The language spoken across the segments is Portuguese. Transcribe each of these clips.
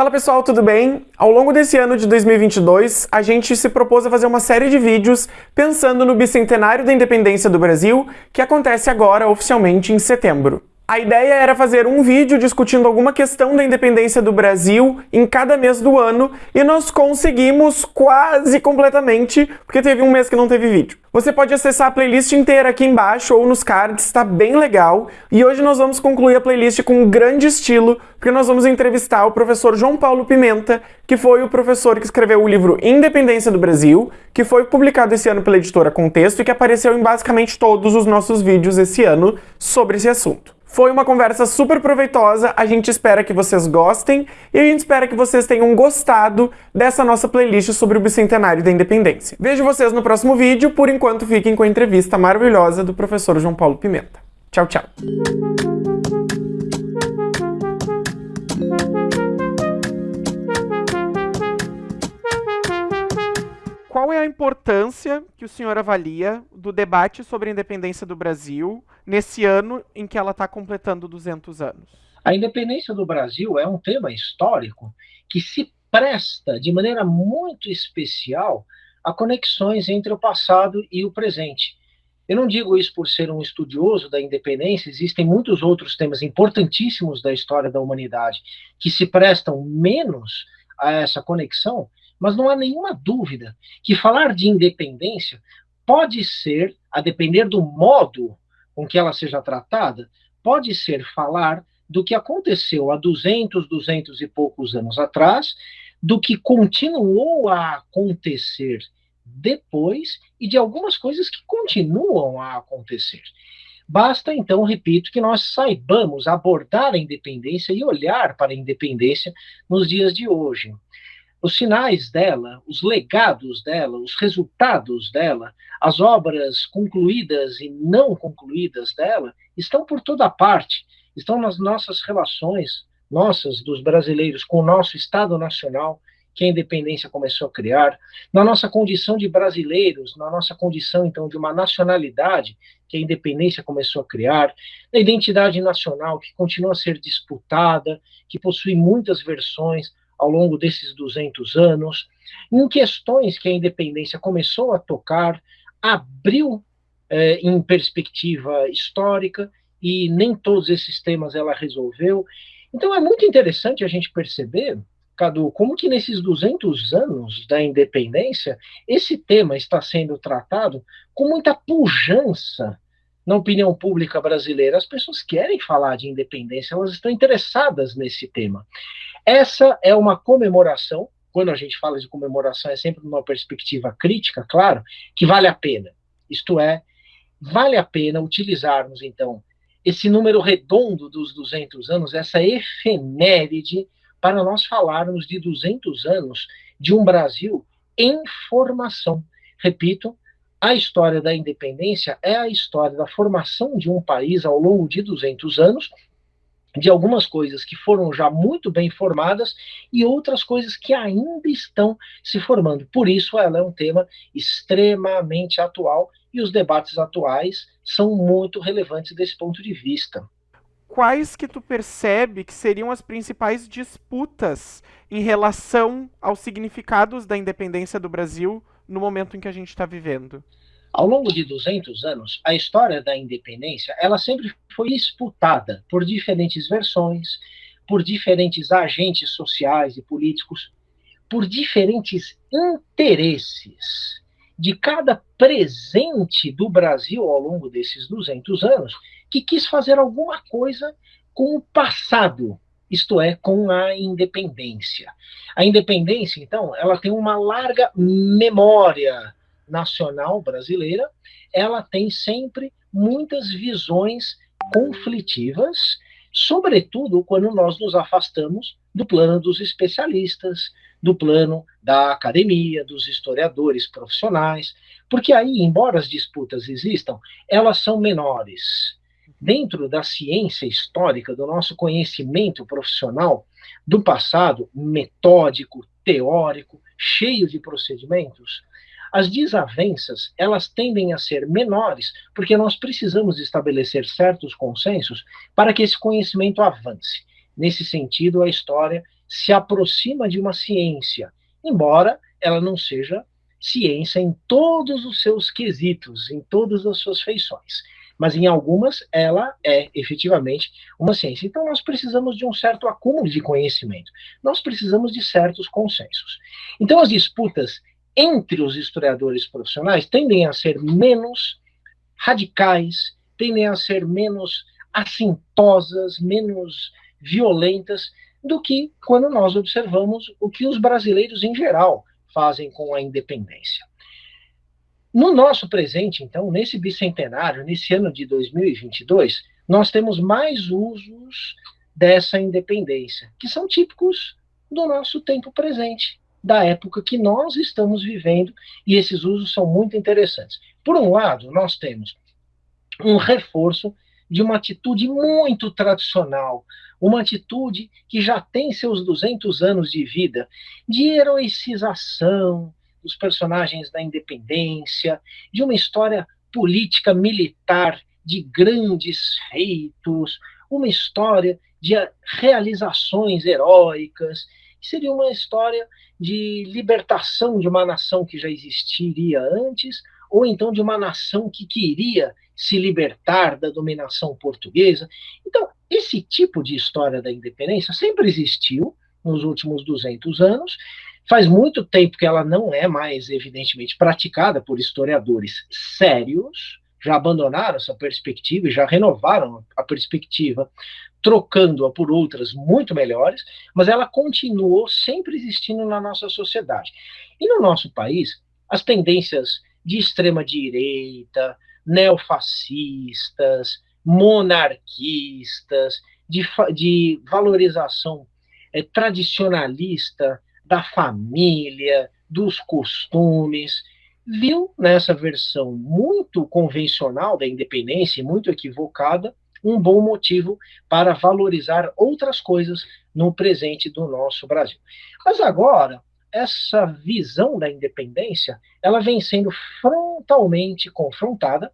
Fala pessoal, tudo bem? Ao longo desse ano de 2022, a gente se propôs a fazer uma série de vídeos pensando no bicentenário da independência do Brasil, que acontece agora oficialmente em setembro. A ideia era fazer um vídeo discutindo alguma questão da independência do Brasil em cada mês do ano e nós conseguimos quase completamente, porque teve um mês que não teve vídeo. Você pode acessar a playlist inteira aqui embaixo ou nos cards, está bem legal. E hoje nós vamos concluir a playlist com um grande estilo, porque nós vamos entrevistar o professor João Paulo Pimenta, que foi o professor que escreveu o livro Independência do Brasil, que foi publicado esse ano pela editora Contexto e que apareceu em basicamente todos os nossos vídeos esse ano sobre esse assunto. Foi uma conversa super proveitosa, a gente espera que vocês gostem e a gente espera que vocês tenham gostado dessa nossa playlist sobre o Bicentenário da Independência. Vejo vocês no próximo vídeo, por enquanto fiquem com a entrevista maravilhosa do professor João Paulo Pimenta. Tchau, tchau! Qual é a importância que o senhor avalia do debate sobre a independência do Brasil nesse ano em que ela está completando 200 anos? A independência do Brasil é um tema histórico que se presta de maneira muito especial a conexões entre o passado e o presente. Eu não digo isso por ser um estudioso da independência, existem muitos outros temas importantíssimos da história da humanidade que se prestam menos a essa conexão, mas não há nenhuma dúvida que falar de independência pode ser, a depender do modo com que ela seja tratada, pode ser falar do que aconteceu há 200, 200 e poucos anos atrás, do que continuou a acontecer depois e de algumas coisas que continuam a acontecer. Basta, então, repito, que nós saibamos abordar a independência e olhar para a independência nos dias de hoje os sinais dela, os legados dela, os resultados dela, as obras concluídas e não concluídas dela, estão por toda parte, estão nas nossas relações, nossas, dos brasileiros, com o nosso Estado Nacional, que a independência começou a criar, na nossa condição de brasileiros, na nossa condição, então, de uma nacionalidade que a independência começou a criar, na identidade nacional que continua a ser disputada, que possui muitas versões, ao longo desses 200 anos, em questões que a independência começou a tocar, abriu eh, em perspectiva histórica, e nem todos esses temas ela resolveu. Então é muito interessante a gente perceber, Cadu, como que nesses 200 anos da independência, esse tema está sendo tratado com muita pujança na opinião pública brasileira. As pessoas querem falar de independência, elas estão interessadas nesse tema. Essa é uma comemoração, quando a gente fala de comemoração, é sempre numa perspectiva crítica, claro, que vale a pena. Isto é, vale a pena utilizarmos, então, esse número redondo dos 200 anos, essa efeméride, para nós falarmos de 200 anos de um Brasil em formação. Repito, a história da independência é a história da formação de um país ao longo de 200 anos, de algumas coisas que foram já muito bem formadas e outras coisas que ainda estão se formando. Por isso, ela é um tema extremamente atual e os debates atuais são muito relevantes desse ponto de vista. Quais que tu percebe que seriam as principais disputas em relação aos significados da independência do Brasil no momento em que a gente está vivendo? Ao longo de 200 anos, a história da independência ela sempre foi disputada por diferentes versões, por diferentes agentes sociais e políticos, por diferentes interesses de cada presente do Brasil ao longo desses 200 anos que quis fazer alguma coisa com o passado, isto é, com a independência. A independência, então, ela tem uma larga memória nacional brasileira, ela tem sempre muitas visões conflitivas, sobretudo quando nós nos afastamos do plano dos especialistas, do plano da academia, dos historiadores profissionais, porque aí, embora as disputas existam, elas são menores dentro da ciência histórica, do nosso conhecimento profissional do passado, metódico, teórico, cheio de procedimentos, as desavenças, elas tendem a ser menores, porque nós precisamos estabelecer certos consensos para que esse conhecimento avance. Nesse sentido, a história se aproxima de uma ciência, embora ela não seja ciência em todos os seus quesitos, em todas as suas feições. Mas em algumas ela é efetivamente uma ciência. Então nós precisamos de um certo acúmulo de conhecimento. Nós precisamos de certos consensos. Então as disputas entre os historiadores profissionais tendem a ser menos radicais, tendem a ser menos assintosas, menos violentas do que quando nós observamos o que os brasileiros em geral fazem com a independência. No nosso presente, então, nesse bicentenário, nesse ano de 2022, nós temos mais usos dessa independência, que são típicos do nosso tempo presente, da época que nós estamos vivendo, e esses usos são muito interessantes. Por um lado, nós temos um reforço de uma atitude muito tradicional, uma atitude que já tem seus 200 anos de vida, de heroicização dos personagens da independência, de uma história política militar de grandes feitos, uma história de realizações heróicas, seria uma história de libertação de uma nação que já existiria antes, ou então de uma nação que queria se libertar da dominação portuguesa. Então, esse tipo de história da independência sempre existiu nos últimos 200 anos. Faz muito tempo que ela não é mais, evidentemente, praticada por historiadores sérios, já abandonaram essa perspectiva e já renovaram a perspectiva, trocando-a por outras muito melhores, mas ela continuou sempre existindo na nossa sociedade. E no nosso país, as tendências de extrema direita, neofascistas, monarquistas, de, de valorização é, tradicionalista da família, dos costumes, viu nessa versão muito convencional da independência, muito equivocada, um bom motivo para valorizar outras coisas no presente do nosso Brasil. Mas agora, essa visão da independência, ela vem sendo frontalmente confrontada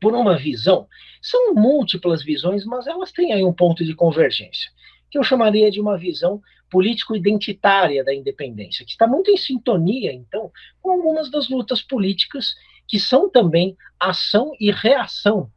por uma visão. São múltiplas visões, mas elas têm aí um ponto de convergência, que eu chamaria de uma visão político-identitária da independência, que está muito em sintonia, então, com algumas das lutas políticas que são também ação e reação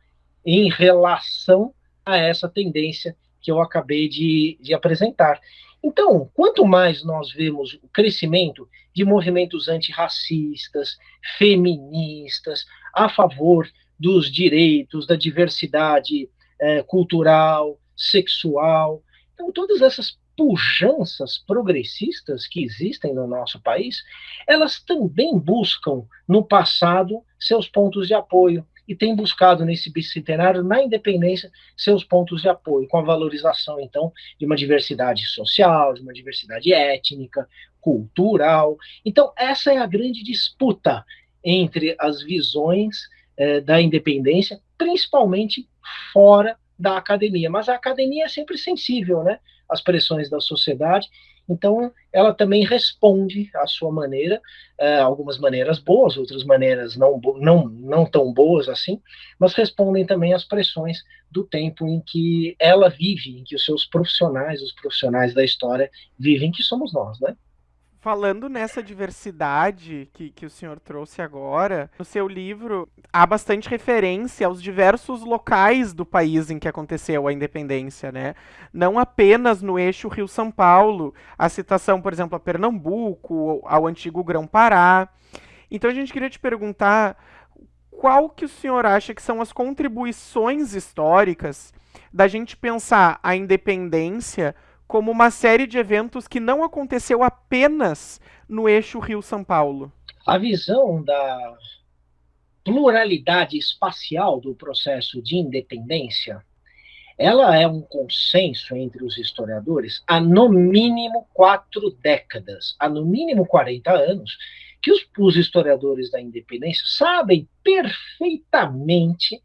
em relação a essa tendência que eu acabei de, de apresentar. Então, quanto mais nós vemos o crescimento de movimentos antirracistas, feministas, a favor dos direitos, da diversidade é, cultural, sexual. Então, todas essas pujanças progressistas que existem no nosso país, elas também buscam no passado seus pontos de apoio e têm buscado nesse bicentenário, na independência, seus pontos de apoio, com a valorização, então, de uma diversidade social, de uma diversidade étnica, cultural. Então, essa é a grande disputa entre as visões é, da independência, principalmente fora da academia. Mas a academia é sempre sensível né, às pressões da sociedade, então ela também responde à sua maneira, é, algumas maneiras boas, outras maneiras não, não, não tão boas assim, mas respondem também às pressões do tempo em que ela vive, em que os seus profissionais, os profissionais da história vivem, que somos nós, né? Falando nessa diversidade que, que o senhor trouxe agora, no seu livro há bastante referência aos diversos locais do país em que aconteceu a independência, né? Não apenas no eixo Rio-São Paulo, a citação, por exemplo, a Pernambuco, ao antigo Grão-Pará. Então a gente queria te perguntar qual que o senhor acha que são as contribuições históricas da gente pensar a independência como uma série de eventos que não aconteceu apenas no eixo Rio-São Paulo. A visão da pluralidade espacial do processo de independência, ela é um consenso entre os historiadores há no mínimo quatro décadas, há no mínimo 40 anos, que os, os historiadores da independência sabem perfeitamente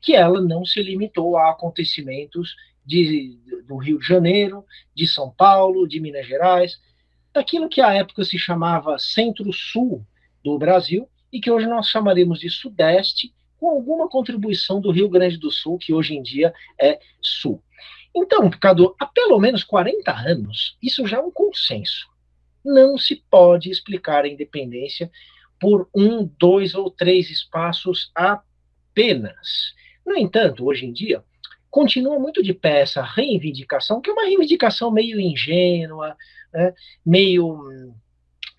que ela não se limitou a acontecimentos de, do Rio de Janeiro, de São Paulo, de Minas Gerais, daquilo que à época se chamava Centro-Sul do Brasil e que hoje nós chamaremos de Sudeste, com alguma contribuição do Rio Grande do Sul, que hoje em dia é Sul. Então, Cadu, há pelo menos 40 anos, isso já é um consenso. Não se pode explicar a independência por um, dois ou três espaços apenas. No entanto, hoje em dia, continua muito de pé essa reivindicação, que é uma reivindicação meio ingênua, né, meio hum,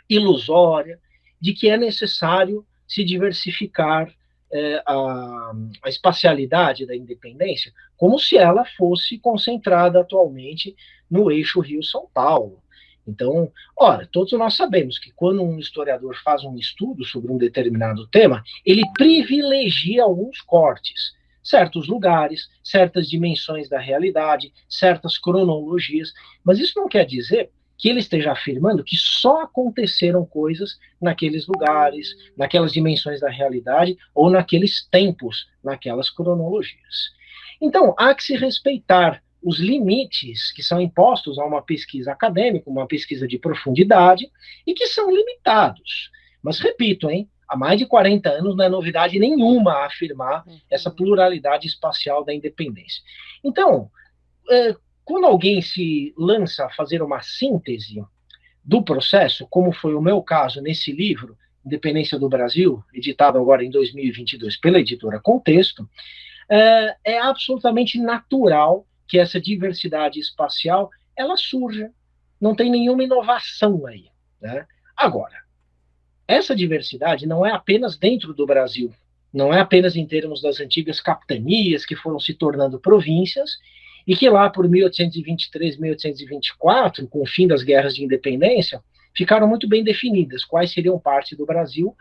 ilusória, de que é necessário se diversificar é, a, a espacialidade da independência, como se ela fosse concentrada atualmente no eixo Rio-São Paulo. Então, ora, todos nós sabemos que quando um historiador faz um estudo sobre um determinado tema, ele privilegia alguns cortes, certos lugares, certas dimensões da realidade, certas cronologias, mas isso não quer dizer que ele esteja afirmando que só aconteceram coisas naqueles lugares, naquelas dimensões da realidade ou naqueles tempos, naquelas cronologias. Então, há que se respeitar os limites que são impostos a uma pesquisa acadêmica, uma pesquisa de profundidade, e que são limitados. Mas repito, hein, há mais de 40 anos não é novidade nenhuma afirmar uhum. essa pluralidade espacial da independência. Então, é, quando alguém se lança a fazer uma síntese do processo, como foi o meu caso nesse livro, Independência do Brasil, editado agora em 2022 pela editora Contexto, é, é absolutamente natural que essa diversidade espacial ela surja. Não tem nenhuma inovação aí. Né? Agora, essa diversidade não é apenas dentro do Brasil, não é apenas em termos das antigas capitanias que foram se tornando províncias e que lá por 1823, 1824, com o fim das guerras de independência, ficaram muito bem definidas quais seriam parte do Brasil,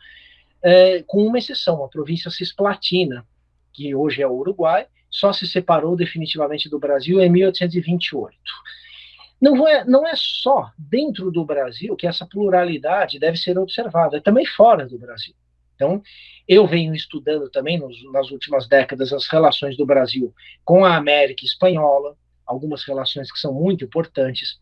é, com uma exceção, a província cisplatina, que hoje é o Uruguai, só se separou definitivamente do Brasil em 1828. Não é, não é só dentro do Brasil que essa pluralidade deve ser observada, é também fora do Brasil. Então, eu venho estudando também nos, nas últimas décadas as relações do Brasil com a América Espanhola, algumas relações que são muito importantes.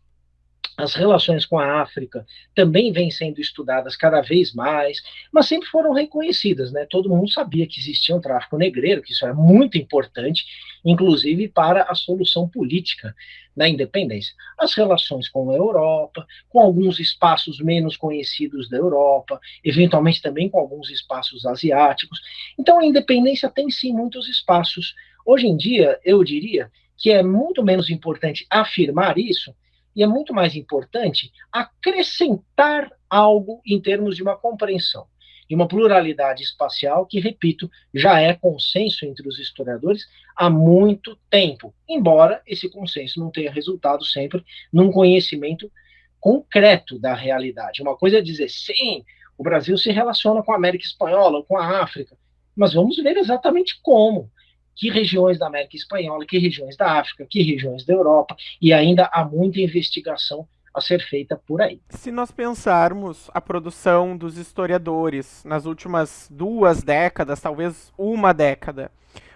As relações com a África também vêm sendo estudadas cada vez mais, mas sempre foram reconhecidas, né? Todo mundo sabia que existia um tráfico negreiro, que isso era muito importante, inclusive para a solução política da independência. As relações com a Europa, com alguns espaços menos conhecidos da Europa, eventualmente também com alguns espaços asiáticos. Então a independência tem sim muitos espaços. Hoje em dia, eu diria que é muito menos importante afirmar isso e é muito mais importante acrescentar algo em termos de uma compreensão de uma pluralidade espacial que, repito, já é consenso entre os historiadores há muito tempo, embora esse consenso não tenha resultado sempre num conhecimento concreto da realidade. Uma coisa é dizer, sim, o Brasil se relaciona com a América Espanhola, com a África, mas vamos ver exatamente como. Que regiões da América Espanhola, que regiões da África, que regiões da Europa, e ainda há muita investigação a ser feita por aí. Se nós pensarmos a produção dos historiadores nas últimas duas décadas, talvez uma década,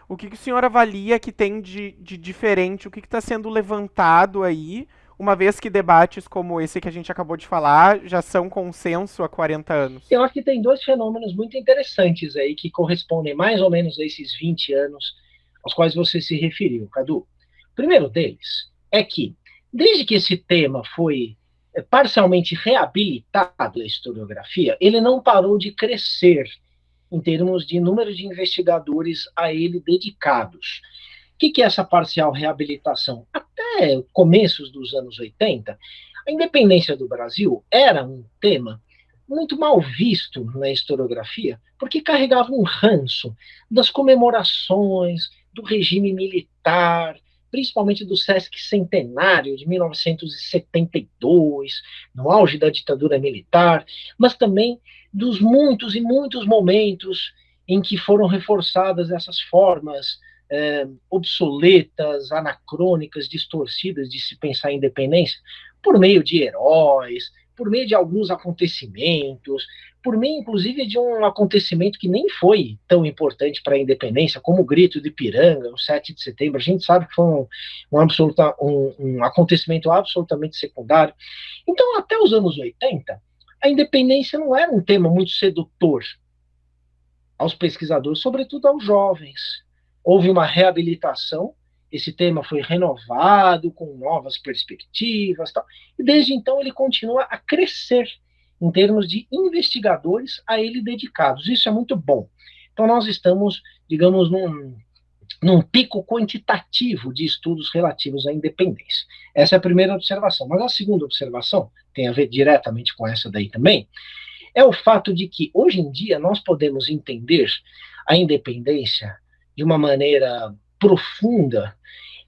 o que, que o senhor avalia que tem de, de diferente, o que está sendo levantado aí, uma vez que debates como esse que a gente acabou de falar já são consenso há 40 anos? Eu acho que tem dois fenômenos muito interessantes aí que correspondem mais ou menos a esses 20 anos aos quais você se referiu, Cadu. O primeiro deles é que Desde que esse tema foi é, parcialmente reabilitado na historiografia, ele não parou de crescer em termos de número de investigadores a ele dedicados. O que é essa parcial reabilitação? Até começos dos anos 80, a independência do Brasil era um tema muito mal visto na historiografia, porque carregava um ranço das comemorações, do regime militar, principalmente do Sesc Centenário de 1972, no auge da ditadura militar, mas também dos muitos e muitos momentos em que foram reforçadas essas formas é, obsoletas, anacrônicas, distorcidas de se pensar em independência, por meio de heróis, por meio de alguns acontecimentos, por meio, inclusive, de um acontecimento que nem foi tão importante para a independência, como o grito de Piranga, no 7 de setembro. A gente sabe que foi um, um, absoluta, um, um acontecimento absolutamente secundário. Então, até os anos 80, a independência não era um tema muito sedutor aos pesquisadores, sobretudo aos jovens. Houve uma reabilitação esse tema foi renovado com novas perspectivas, tal, e desde então ele continua a crescer em termos de investigadores a ele dedicados. Isso é muito bom. Então nós estamos, digamos, num, num pico quantitativo de estudos relativos à independência. Essa é a primeira observação. Mas a segunda observação tem a ver diretamente com essa daí também, é o fato de que hoje em dia nós podemos entender a independência de uma maneira profunda,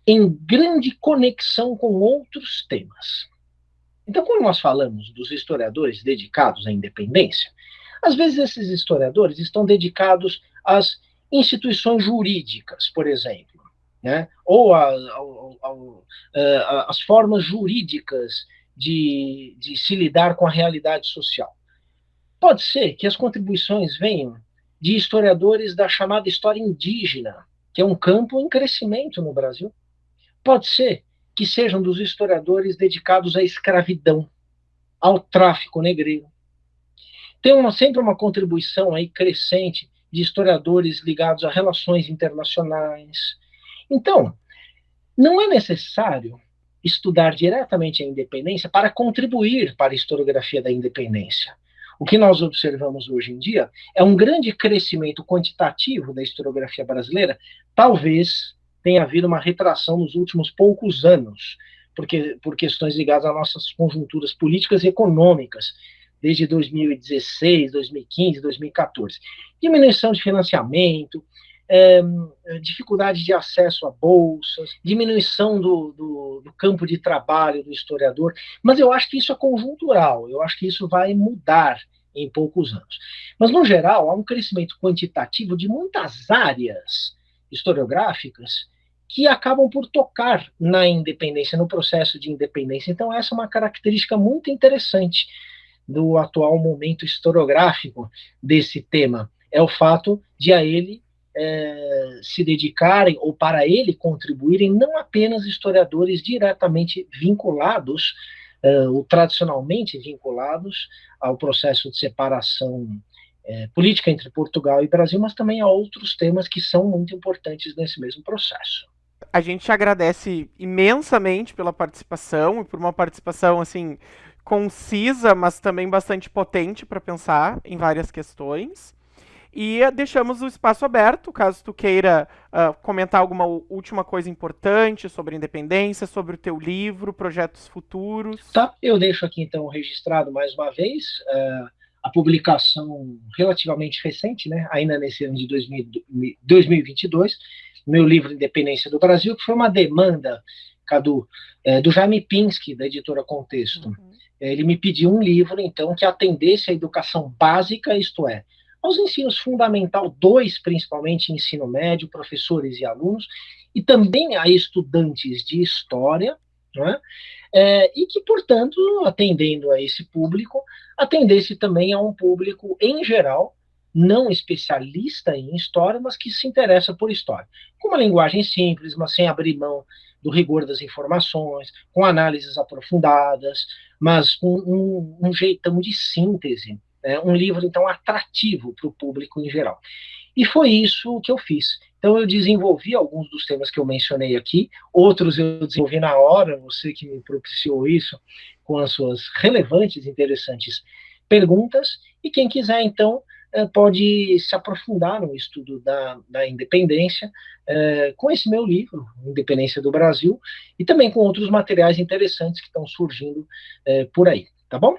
em grande conexão com outros temas. Então, quando nós falamos dos historiadores dedicados à independência, às vezes esses historiadores estão dedicados às instituições jurídicas, por exemplo, né? ou às formas jurídicas de, de se lidar com a realidade social. Pode ser que as contribuições venham de historiadores da chamada história indígena, que é um campo em crescimento no Brasil. Pode ser que sejam dos historiadores dedicados à escravidão, ao tráfico negreiro. Tem uma, sempre uma contribuição aí crescente de historiadores ligados a relações internacionais. Então, não é necessário estudar diretamente a independência para contribuir para a historiografia da independência. O que nós observamos hoje em dia é um grande crescimento quantitativo da historiografia brasileira, talvez tenha havido uma retração nos últimos poucos anos, porque por questões ligadas às nossas conjunturas políticas e econômicas, desde 2016, 2015, 2014. Diminuição de financiamento, é, dificuldade de acesso a bolsas, diminuição do, do, do, campo de trabalho do historiador, mas eu acho que isso é conjuntural, eu acho que isso vai mudar em poucos anos. Mas, no geral, há um crescimento quantitativo de muitas áreas historiográficas que acabam por tocar na independência, no processo de independência. Então, essa é uma característica muito interessante do atual momento historiográfico desse tema. É o fato de a ele é, se dedicarem ou para ele contribuírem não apenas historiadores diretamente vinculados uh, ou tradicionalmente vinculados ao processo de separação uh, política entre Portugal e Brasil, mas também a outros temas que são muito importantes nesse mesmo processo. A gente agradece imensamente pela participação e por uma participação assim concisa, mas também bastante potente para pensar em várias questões. E deixamos o espaço aberto, caso tu queira uh, comentar alguma última coisa importante sobre a independência, sobre o teu livro, projetos futuros. Tá, eu deixo aqui então registrado mais uma vez uh, a publicação relativamente recente, né, ainda nesse ano de 2000, 2022, meu livro Independência do Brasil, que foi uma demanda, Cadu, uh, do Jaime Pinsky, da editora Contexto. Uhum. Ele me pediu um livro, então, que atendesse à educação básica, isto é, aos ensinos fundamental 2, principalmente ensino médio, professores e alunos, e também a estudantes de história, é? É, e que, portanto, atendendo a esse público, atendesse também a um público em geral, não especialista em história, mas que se interessa por história. Com uma linguagem simples, mas sem abrir mão do rigor das informações, com análises aprofundadas, mas com um, um jeitão de síntese é um livro, então, atrativo para o público em geral. E foi isso que eu fiz. Então, eu desenvolvi alguns dos temas que eu mencionei aqui, outros eu desenvolvi na hora, você que me propiciou isso, com as suas relevantes, interessantes perguntas, e quem quiser, então, é, pode se aprofundar no estudo da, da independência é, com esse meu livro, Independência do Brasil, e também com outros materiais interessantes que estão surgindo é, por aí, tá bom?